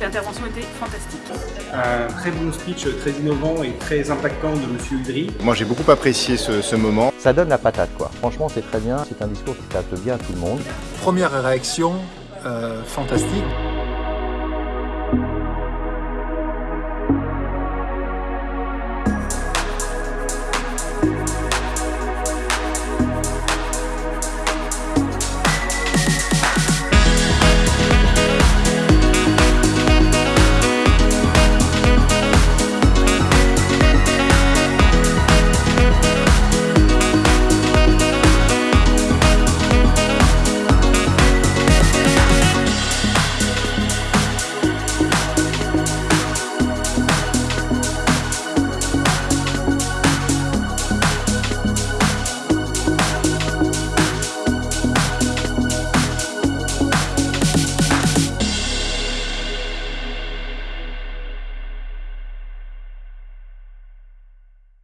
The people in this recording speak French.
L'intervention était fantastique. Un très bon speech, très innovant et très impactant de Monsieur Udry. Moi, j'ai beaucoup apprécié ce, moment. Ça donne la patate, quoi. Franchement, c'est très bien. C'est un discours qui s'adapte bien à tout le monde. Première réaction, euh, fantastique.